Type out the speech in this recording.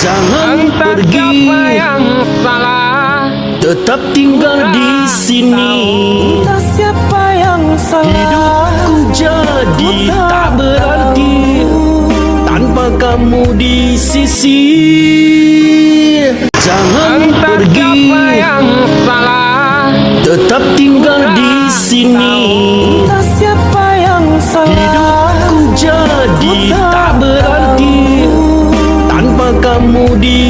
Jangan Entah pergi. yang salah. Tetap tinggal di sini. Entah siapa yang salah. Hidupku jadi tak berarti Tanpa kamu di sisi. Jangan Entah pergi. siapa yang salah. Tetap tinggal di sini. Entah siapa yang salah. Hidupku jadi moody